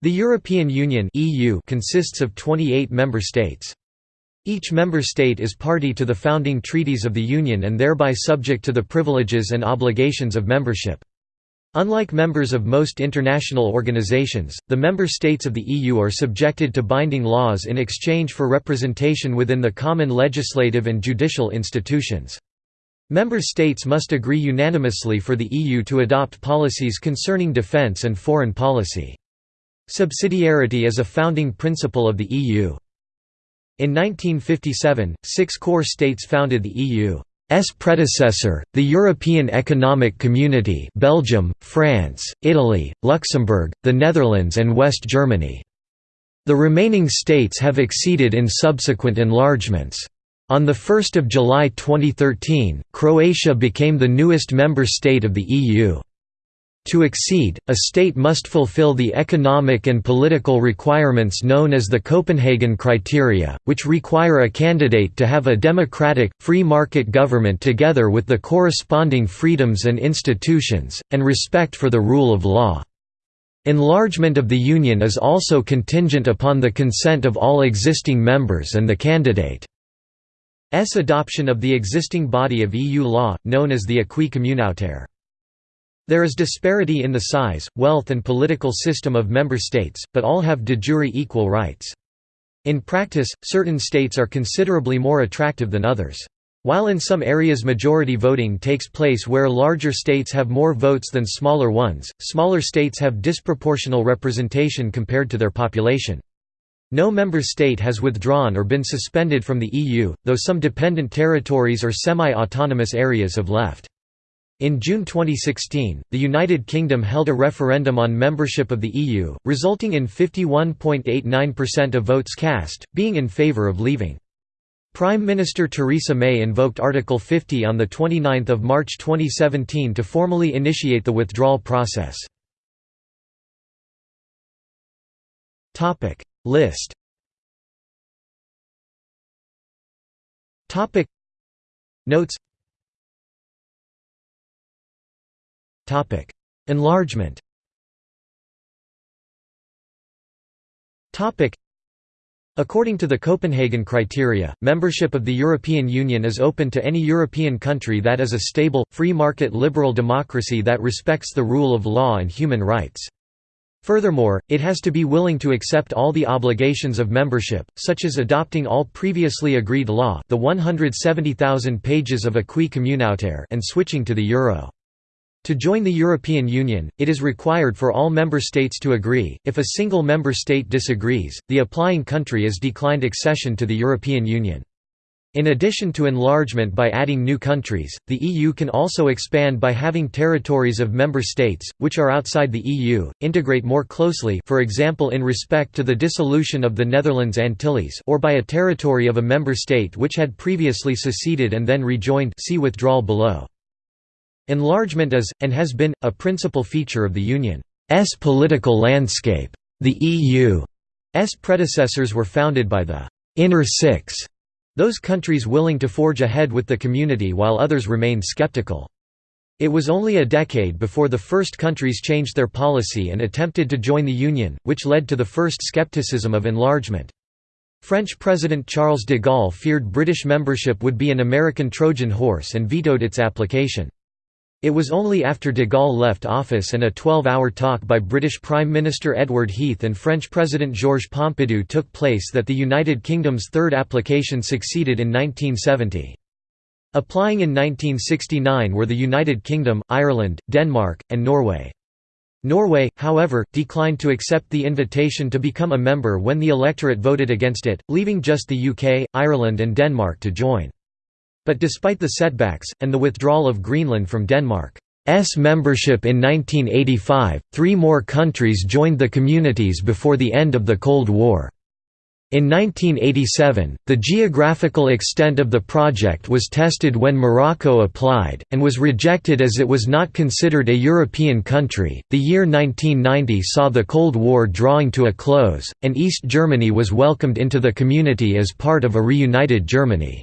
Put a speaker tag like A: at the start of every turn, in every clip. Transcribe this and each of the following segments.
A: The European Union (EU) consists of 28 member states. Each member state is party to the founding treaties of the Union and thereby subject to the privileges and obligations of membership. Unlike members of most international organizations, the member states of the EU are subjected to binding laws in exchange for representation within the common legislative and judicial institutions. Member states must agree unanimously for the EU to adopt policies concerning defence and foreign policy. Subsidiarity is a founding principle of the EU. In 1957, six core states founded the EU's predecessor, the European Economic Community Belgium, France, Italy, Luxembourg, the Netherlands and West Germany. The remaining states have acceded in subsequent enlargements. On 1 July 2013, Croatia became the newest member state of the EU. To exceed, a state must fulfill the economic and political requirements known as the Copenhagen criteria, which require a candidate to have a democratic, free market government together with the corresponding freedoms and institutions, and respect for the rule of law. Enlargement of the Union is also contingent upon the consent of all existing members and the candidate's adoption of the existing body of EU law, known as the acquis communautaire. There is disparity in the size, wealth and political system of member states, but all have de jure equal rights. In practice, certain states are considerably more attractive than others. While in some areas majority voting takes place where larger states have more votes than smaller ones, smaller states have disproportional representation compared to their population. No member state has withdrawn or been suspended from the EU, though some dependent territories or semi-autonomous areas have left. In June 2016, the United Kingdom held a referendum on membership of the EU, resulting in 51.89% of votes cast, being in favour of leaving. Prime Minister Theresa May invoked Article 50 on 29 March 2017 to formally initiate the withdrawal process. List Notes Enlargement According to the Copenhagen criteria, membership of the European Union is open to any European country that is a stable, free market liberal democracy that respects the rule of law and human rights. Furthermore, it has to be willing to accept all the obligations of membership, such as adopting all previously agreed law the 170,000 pages of acquis communautaire and switching to the euro. To join the European Union, it is required for all member states to agree. If a single member state disagrees, the applying country is declined accession to the European Union. In addition to enlargement by adding new countries, the EU can also expand by having territories of member states, which are outside the EU, integrate more closely for example in respect to the dissolution of the Netherlands Antilles or by a territory of a member state which had previously seceded and then rejoined see withdrawal below. Enlargement is, and has been, a principal feature of the Union's political landscape. The EU's predecessors were founded by the «inner six», those countries willing to forge ahead with the community while others remained skeptical. It was only a decade before the first countries changed their policy and attempted to join the Union, which led to the first skepticism of enlargement. French President Charles de Gaulle feared British membership would be an American Trojan horse and vetoed its application. It was only after de Gaulle left office and a 12-hour talk by British Prime Minister Edward Heath and French President Georges Pompidou took place that the United Kingdom's third application succeeded in 1970. Applying in 1969 were the United Kingdom, Ireland, Denmark, and Norway. Norway, however, declined to accept the invitation to become a member when the electorate voted against it, leaving just the UK, Ireland and Denmark to join. But despite the setbacks, and the withdrawal of Greenland from Denmark's membership in 1985, three more countries joined the communities before the end of the Cold War. In 1987, the geographical extent of the project was tested when Morocco applied, and was rejected as it was not considered a European country. The year 1990 saw the Cold War drawing to a close, and East Germany was welcomed into the community as part of a reunited Germany.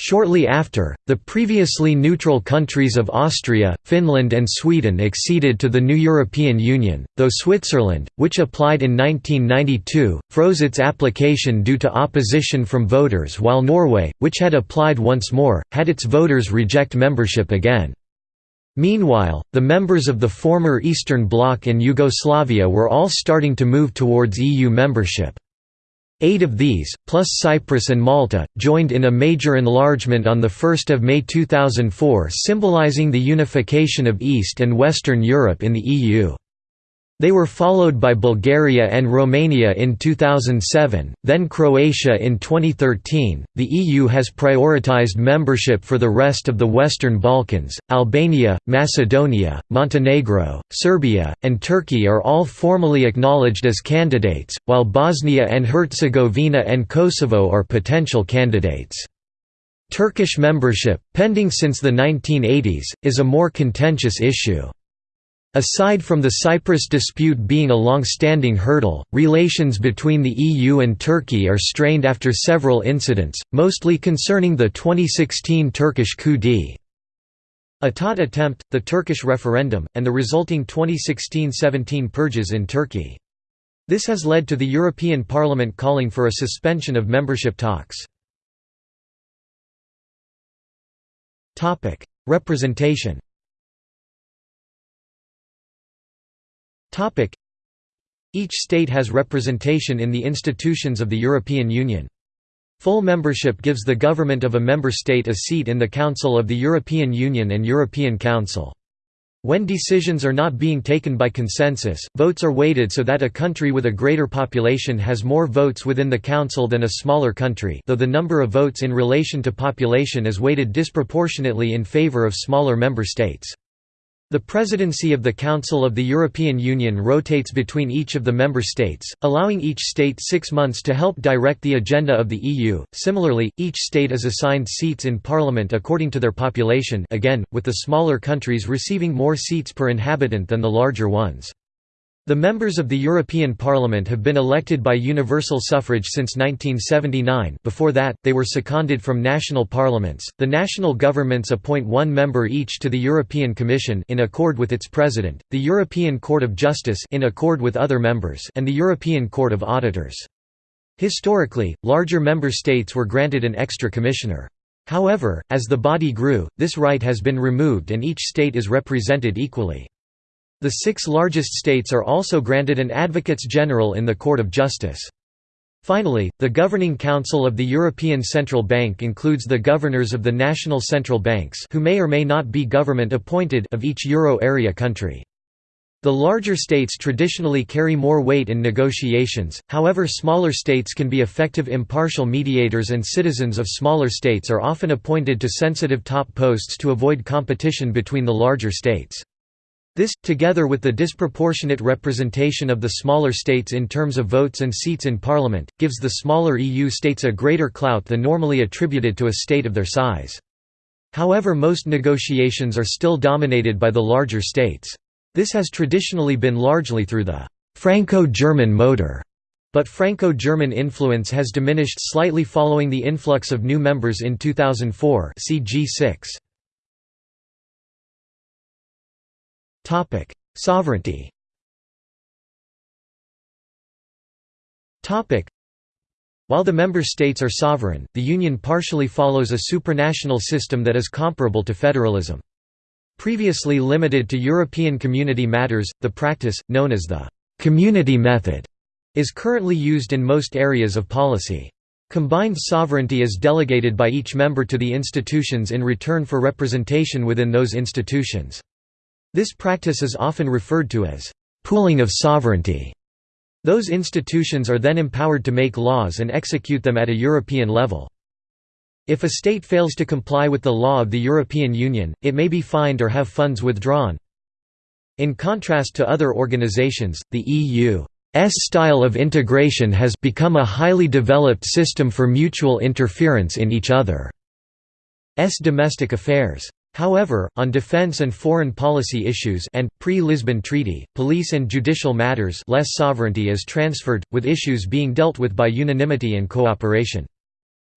A: Shortly after, the previously neutral countries of Austria, Finland and Sweden acceded to the new European Union, though Switzerland, which applied in 1992, froze its application due to opposition from voters while Norway, which had applied once more, had its voters reject membership again. Meanwhile, the members of the former Eastern Bloc and Yugoslavia were all starting to move towards EU membership. Eight of these, plus Cyprus and Malta, joined in a major enlargement on 1 May 2004 symbolizing the unification of East and Western Europe in the EU. They were followed by Bulgaria and Romania in 2007, then Croatia in 2013. The EU has prioritized membership for the rest of the Western Balkans. Albania, Macedonia, Montenegro, Serbia, and Turkey are all formally acknowledged as candidates, while Bosnia and Herzegovina and Kosovo are potential candidates. Turkish membership, pending since the 1980s, is a more contentious issue. Aside from the Cyprus dispute being a long-standing hurdle, relations between the EU and Turkey are strained after several incidents, mostly concerning the 2016 Turkish coup d'état attempt, the Turkish referendum, and the resulting 2016–17 purges in Turkey. This has led to the European Parliament calling for a suspension of membership talks. Representation Each state has representation in the institutions of the European Union. Full membership gives the government of a member state a seat in the Council of the European Union and European Council. When decisions are not being taken by consensus, votes are weighted so that a country with a greater population has more votes within the Council than a smaller country though the number of votes in relation to population is weighted disproportionately in favour of smaller member states. The presidency of the Council of the European Union rotates between each of the member states, allowing each state six months to help direct the agenda of the EU. Similarly, each state is assigned seats in parliament according to their population again, with the smaller countries receiving more seats per inhabitant than the larger ones. The members of the European Parliament have been elected by universal suffrage since 1979 before that, they were seconded from national parliaments. The national governments appoint one member each to the European Commission in accord with its president, the European Court of Justice in accord with other members and the European Court of Auditors. Historically, larger member states were granted an extra commissioner. However, as the body grew, this right has been removed and each state is represented equally. The six largest states are also granted an Advocates General in the Court of Justice. Finally, the Governing Council of the European Central Bank includes the governors of the national central banks who may or may not be government-appointed of each euro area country. The larger states traditionally carry more weight in negotiations, however smaller states can be effective impartial mediators and citizens of smaller states are often appointed to sensitive top posts to avoid competition between the larger states. This, together with the disproportionate representation of the smaller states in terms of votes and seats in parliament, gives the smaller EU states a greater clout than normally attributed to a state of their size. However most negotiations are still dominated by the larger states. This has traditionally been largely through the Franco-German motor, but Franco-German influence has diminished slightly following the influx of new members in 2004 see G6. Topic: Sovereignty. Topic: While the member states are sovereign, the Union partially follows a supranational system that is comparable to federalism. Previously limited to European community matters, the practice, known as the «community method», is currently used in most areas of policy. Combined sovereignty is delegated by each member to the institutions in return for representation within those institutions. This practice is often referred to as pooling of sovereignty. Those institutions are then empowered to make laws and execute them at a European level. If a state fails to comply with the law of the European Union, it may be fined or have funds withdrawn. In contrast to other organizations, the EU's style of integration has become a highly developed system for mutual interference in each other's domestic affairs. However, on defense and foreign policy issues and, pre-Lisbon Treaty, police and judicial matters less sovereignty is transferred, with issues being dealt with by unanimity and cooperation.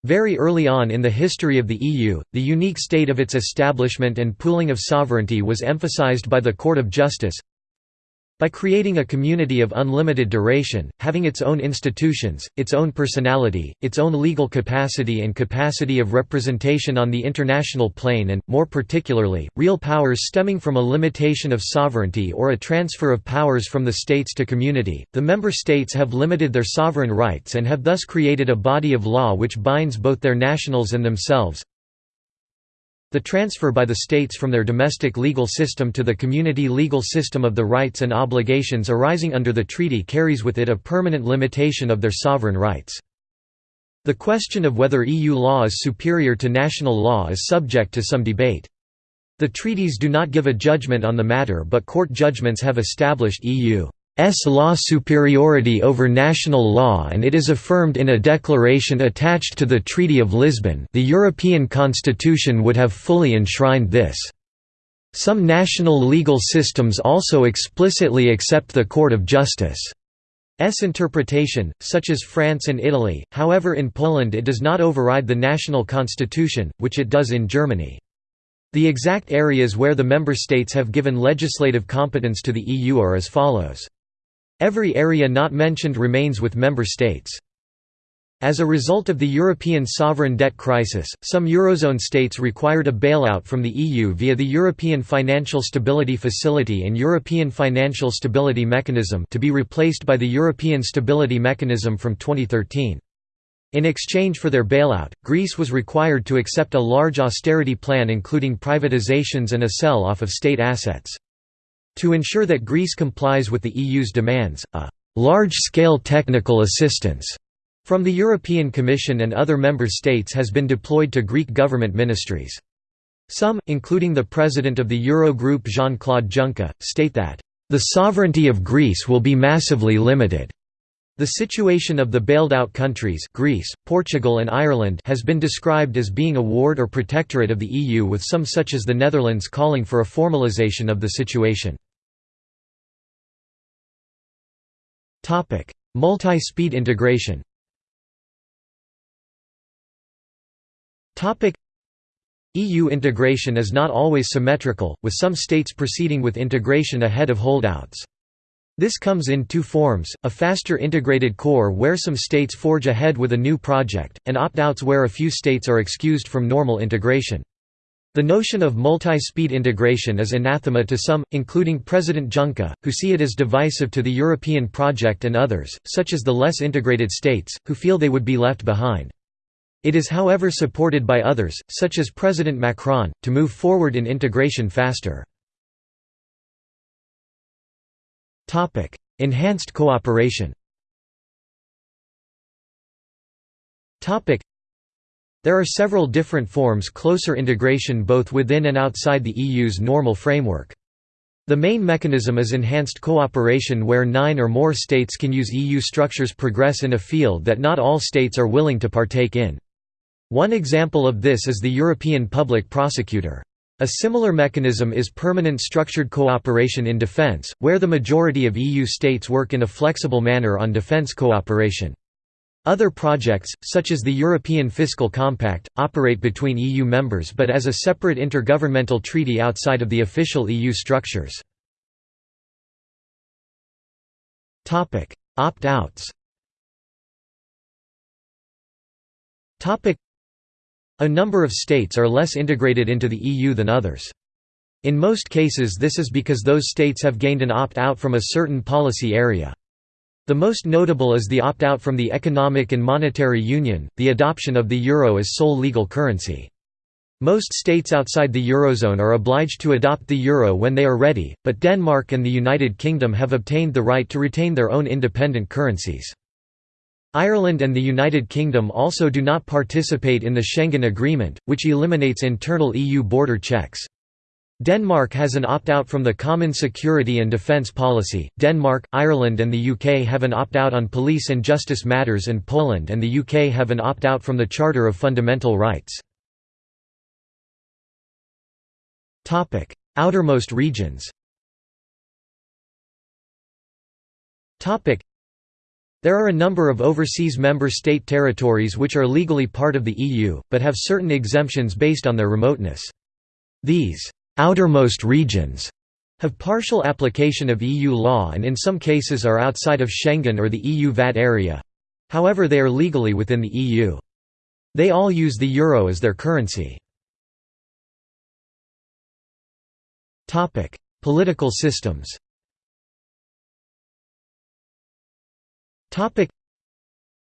A: Very early on in the history of the EU, the unique state of its establishment and pooling of sovereignty was emphasized by the Court of Justice, by creating a community of unlimited duration, having its own institutions, its own personality, its own legal capacity and capacity of representation on the international plane and, more particularly, real powers stemming from a limitation of sovereignty or a transfer of powers from the states to community, the member states have limited their sovereign rights and have thus created a body of law which binds both their nationals and themselves, the transfer by the states from their domestic legal system to the community legal system of the rights and obligations arising under the treaty carries with it a permanent limitation of their sovereign rights. The question of whether EU law is superior to national law is subject to some debate. The treaties do not give a judgment on the matter but court judgments have established EU S law superiority over national law and it is affirmed in a declaration attached to the Treaty of Lisbon the European Constitution would have fully enshrined this. Some national legal systems also explicitly accept the Court of Justice. S interpretation, such as France and Italy, however in Poland it does not override the national constitution, which it does in Germany. The exact areas where the member states have given legislative competence to the EU are as follows. Every area not mentioned remains with member states. As a result of the European sovereign debt crisis, some Eurozone states required a bailout from the EU via the European Financial Stability Facility and European Financial Stability Mechanism to be replaced by the European Stability Mechanism from 2013. In exchange for their bailout, Greece was required to accept a large austerity plan including privatizations and a sell-off of state assets. To ensure that Greece complies with the EU's demands, a «large-scale technical assistance» from the European Commission and other member states has been deployed to Greek government ministries. Some, including the president of the Eurogroup Jean-Claude Juncker, state that, "...the sovereignty of Greece will be massively limited." The situation of the bailed-out countries Greece, Portugal and Ireland has been described as being a ward or protectorate of the EU with some such as the Netherlands calling for a formalisation of the situation. Multi-speed integration EU integration is not always symmetrical, with some states proceeding with integration ahead of holdouts. This comes in two forms, a faster integrated core where some states forge ahead with a new project, and opt-outs where a few states are excused from normal integration. The notion of multi-speed integration is anathema to some, including President Juncker, who see it as divisive to the European project and others, such as the less integrated states, who feel they would be left behind. It is however supported by others, such as President Macron, to move forward in integration faster. Enhanced cooperation there are several different forms closer integration both within and outside the EU's normal framework. The main mechanism is enhanced cooperation where nine or more states can use EU structures progress in a field that not all states are willing to partake in. One example of this is the European Public Prosecutor. A similar mechanism is permanent structured cooperation in defence, where the majority of EU states work in a flexible manner on defence cooperation. Other projects, such as the European Fiscal Compact, operate between EU members but as a separate intergovernmental treaty outside of the official EU structures. Opt-outs a number of states are less integrated into the EU than others. In most cases this is because those states have gained an opt-out from a certain policy area. The most notable is the opt-out from the Economic and Monetary Union, the adoption of the euro as sole legal currency. Most states outside the Eurozone are obliged to adopt the euro when they are ready, but Denmark and the United Kingdom have obtained the right to retain their own independent currencies. Ireland and the United Kingdom also do not participate in the Schengen Agreement, which eliminates internal EU border checks. Denmark has an opt-out from the Common Security and Defence Policy. Denmark, Ireland and the UK have an opt-out on police and justice matters and Poland and the UK have an opt-out from the Charter of Fundamental Rights. Topic: Outermost regions. There are a number of overseas member state territories which are legally part of the EU, but have certain exemptions based on their remoteness. These outermost regions have partial application of EU law and in some cases are outside of Schengen or the EU VAT area. However they are legally within the EU. They all use the euro as their currency. Political systems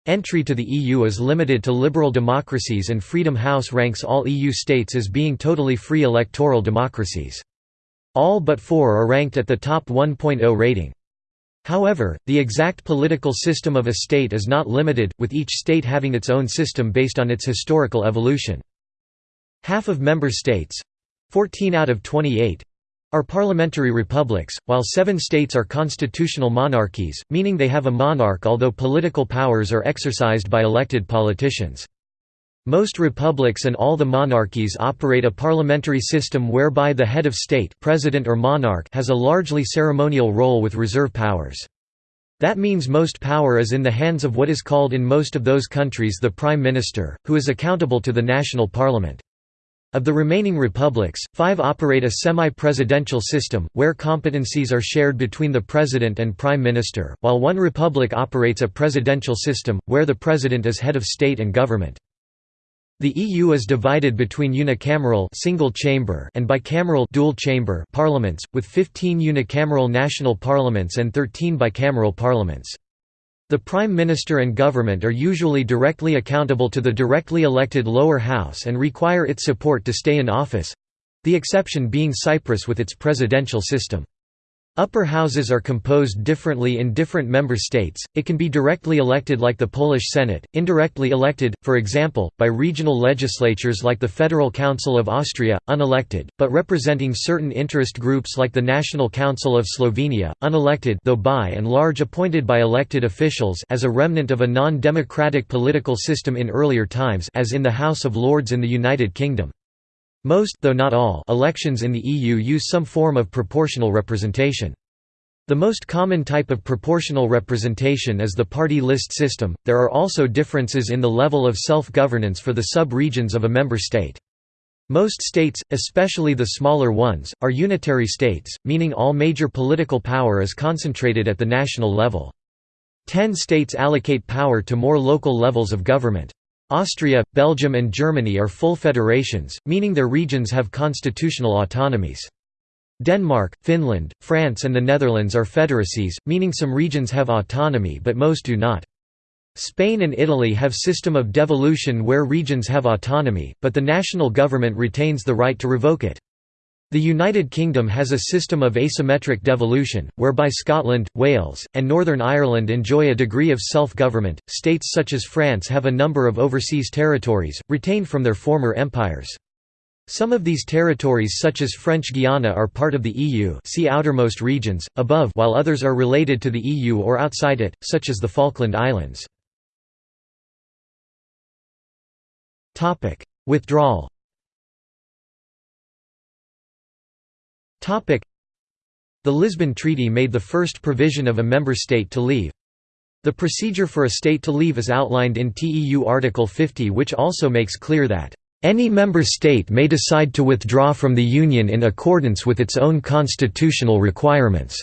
A: Entry to the EU is limited to liberal democracies and Freedom House ranks all EU states as being totally free electoral democracies. All but four are ranked at the top 1.0 rating. However, the exact political system of a state is not limited, with each state having its own system based on its historical evolution. Half of member states—14 out of 28, are parliamentary republics, while seven states are constitutional monarchies, meaning they have a monarch although political powers are exercised by elected politicians. Most republics and all the monarchies operate a parliamentary system whereby the head of state president or monarch has a largely ceremonial role with reserve powers. That means most power is in the hands of what is called in most of those countries the prime minister, who is accountable to the national parliament. Of the remaining republics, five operate a semi-presidential system, where competencies are shared between the president and prime minister, while one republic operates a presidential system, where the president is head of state and government. The EU is divided between unicameral single chamber and bicameral dual chamber parliaments, with 15 unicameral national parliaments and 13 bicameral parliaments. The Prime Minister and government are usually directly accountable to the directly elected lower house and require its support to stay in office—the exception being Cyprus with its presidential system. Upper houses are composed differently in different member states, it can be directly elected like the Polish Senate, indirectly elected, for example, by regional legislatures like the Federal Council of Austria, unelected, but representing certain interest groups like the National Council of Slovenia, unelected though by and large appointed by elected officials as a remnant of a non-democratic political system in earlier times as in the House of Lords in the United Kingdom. Most though not all elections in the EU use some form of proportional representation. The most common type of proportional representation is the party list system. There are also differences in the level of self-governance for the sub-regions of a member state. Most states, especially the smaller ones, are unitary states, meaning all major political power is concentrated at the national level. Ten states allocate power to more local levels of government. Austria, Belgium and Germany are full federations, meaning their regions have constitutional autonomies. Denmark, Finland, France and the Netherlands are federacies, meaning some regions have autonomy but most do not. Spain and Italy have system of devolution where regions have autonomy, but the national government retains the right to revoke it. The United Kingdom has a system of asymmetric devolution, whereby Scotland, Wales, and Northern Ireland enjoy a degree of self-government. States such as France have a number of overseas territories, retained from their former empires. Some of these territories such as French Guiana are part of the EU see outermost regions, above while others are related to the EU or outside it, such as the Falkland Islands. Withdrawal The Lisbon Treaty made the first provision of a member state to leave. The procedure for a state to leave is outlined in TEU Article 50 which also makes clear that any member state may decide to withdraw from the Union in accordance with its own constitutional requirements.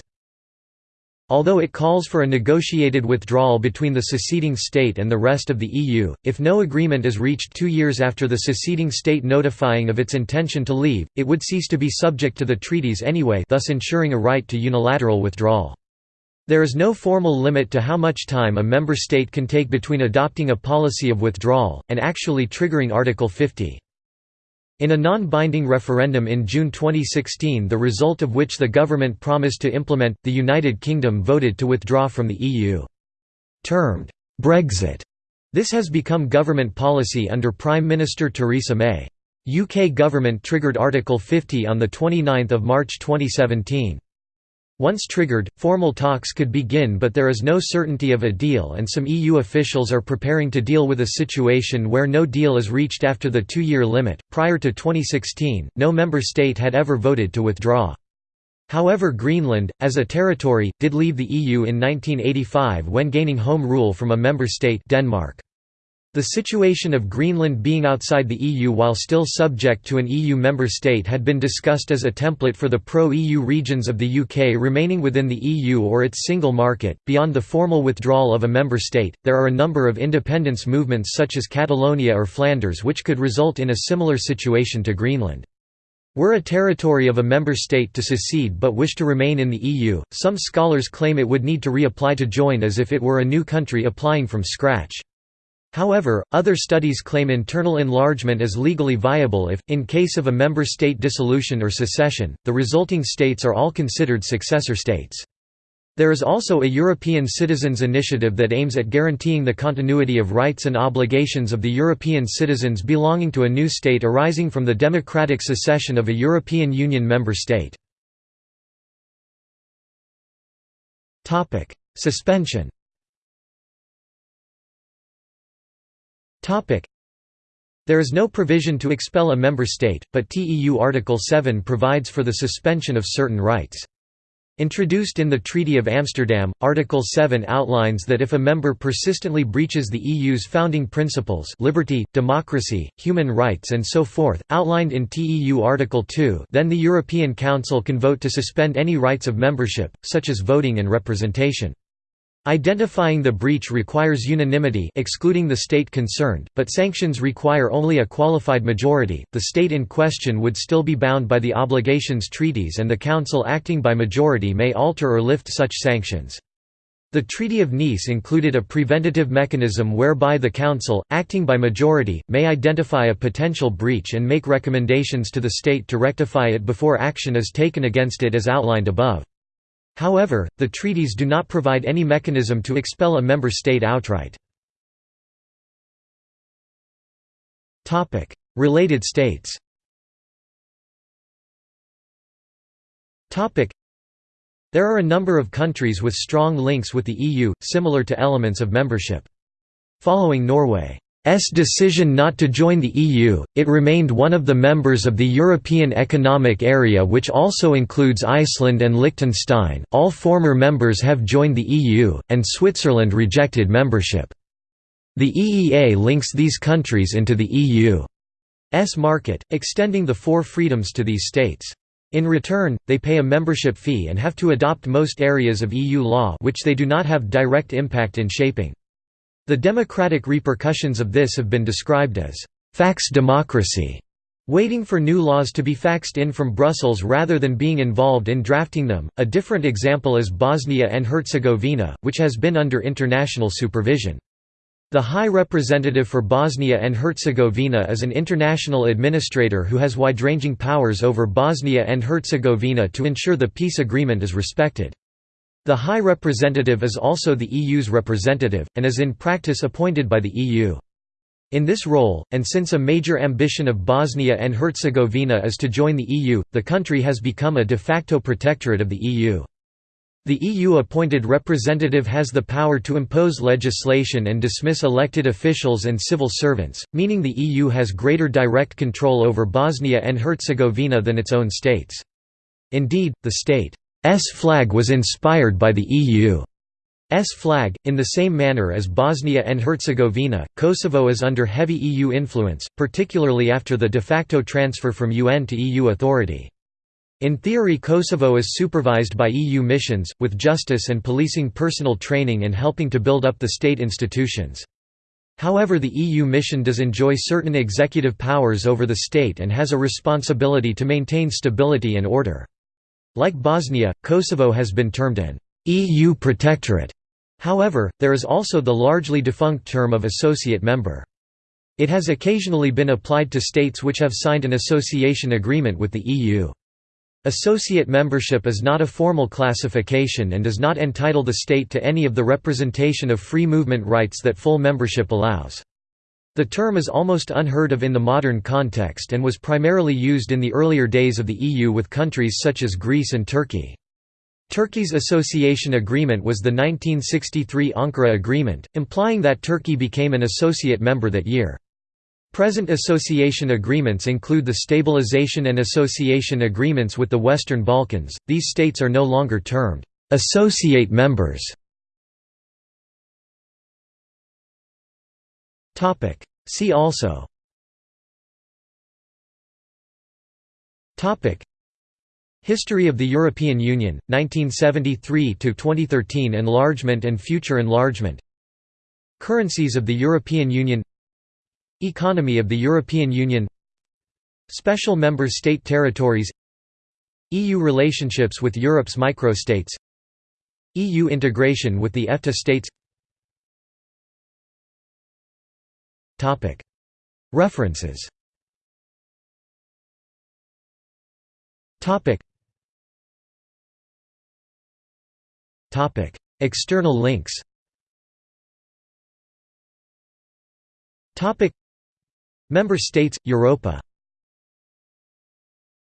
A: Although it calls for a negotiated withdrawal between the seceding state and the rest of the EU, if no agreement is reached two years after the seceding state notifying of its intention to leave, it would cease to be subject to the treaties anyway thus ensuring a right to unilateral withdrawal. There is no formal limit to how much time a member state can take between adopting a policy of withdrawal, and actually triggering Article 50. In a non-binding referendum in June 2016 the result of which the government promised to implement, the United Kingdom voted to withdraw from the EU. Termed, Brexit, this has become government policy under Prime Minister Theresa May. UK government triggered Article 50 on 29 March 2017. Once triggered, formal talks could begin but there is no certainty of a deal and some EU officials are preparing to deal with a situation where no deal is reached after the two-year limit. Prior to 2016, no member state had ever voted to withdraw. However Greenland, as a territory, did leave the EU in 1985 when gaining home rule from a member state Denmark. The situation of Greenland being outside the EU while still subject to an EU member state had been discussed as a template for the pro-EU regions of the UK remaining within the EU or its single market. Beyond the formal withdrawal of a member state, there are a number of independence movements such as Catalonia or Flanders which could result in a similar situation to Greenland. Were a territory of a member state to secede but wish to remain in the EU, some scholars claim it would need to reapply to join as if it were a new country applying from scratch. However, other studies claim internal enlargement as legally viable if, in case of a member state dissolution or secession, the resulting states are all considered successor states. There is also a European Citizens Initiative that aims at guaranteeing the continuity of rights and obligations of the European citizens belonging to a new state arising from the democratic secession of a European Union member state. Suspension There is no provision to expel a member state, but TEU Article 7 provides for the suspension of certain rights. Introduced in the Treaty of Amsterdam, Article 7 outlines that if a member persistently breaches the EU's founding principles liberty, democracy, human rights and so forth, outlined in TEU Article 2 then the European Council can vote to suspend any rights of membership, such as voting and representation. Identifying the breach requires unanimity excluding the state concerned, but sanctions require only a qualified majority. The state in question would still be bound by the obligations treaties and the Council acting by majority may alter or lift such sanctions. The Treaty of Nice included a preventative mechanism whereby the Council, acting by majority, may identify a potential breach and make recommendations to the state to rectify it before action is taken against it as outlined above. However, the treaties do not provide any mechanism to expel a member state outright. Related states There are a number of countries with strong links with the EU, similar to elements of membership. Following Norway S decision not to join the EU, it remained one of the members of the European Economic Area which also includes Iceland and Liechtenstein all former members have joined the EU, and Switzerland rejected membership. The EEA links these countries into the EU's market, extending the four freedoms to these states. In return, they pay a membership fee and have to adopt most areas of EU law which they do not have direct impact in shaping. The democratic repercussions of this have been described as «fax democracy», waiting for new laws to be faxed in from Brussels rather than being involved in drafting them. A different example is Bosnia and Herzegovina, which has been under international supervision. The High Representative for Bosnia and Herzegovina is an international administrator who has wide-ranging powers over Bosnia and Herzegovina to ensure the peace agreement is respected. The High Representative is also the EU's representative, and is in practice appointed by the EU. In this role, and since a major ambition of Bosnia and Herzegovina is to join the EU, the country has become a de facto protectorate of the EU. The EU-appointed representative has the power to impose legislation and dismiss elected officials and civil servants, meaning the EU has greater direct control over Bosnia and Herzegovina than its own states. Indeed, the state flag was inspired by the EU's flag. In the same manner as Bosnia and Herzegovina, Kosovo is under heavy EU influence, particularly after the de facto transfer from UN to EU authority. In theory Kosovo is supervised by EU missions, with justice and policing personal training and helping to build up the state institutions. However the EU mission does enjoy certain executive powers over the state and has a responsibility to maintain stability and order. Like Bosnia, Kosovo has been termed an EU protectorate. However, there is also the largely defunct term of associate member. It has occasionally been applied to states which have signed an association agreement with the EU. Associate membership is not a formal classification and does not entitle the state to any of the representation of free movement rights that full membership allows. The term is almost unheard of in the modern context and was primarily used in the earlier days of the EU with countries such as Greece and Turkey. Turkey's association agreement was the 1963 Ankara Agreement, implying that Turkey became an associate member that year. Present association agreements include the Stabilization and Association Agreements with the Western Balkans. These states are no longer termed associate members. Topic: See also. Topic: History of the European Union 1973 to 2013 enlargement and future enlargement. Currencies of the European Union. Economy of the European Union. Special Member State territories. EU relationships with Europe's microstates. EU integration with the EFTA states References. External links. Member States, Europa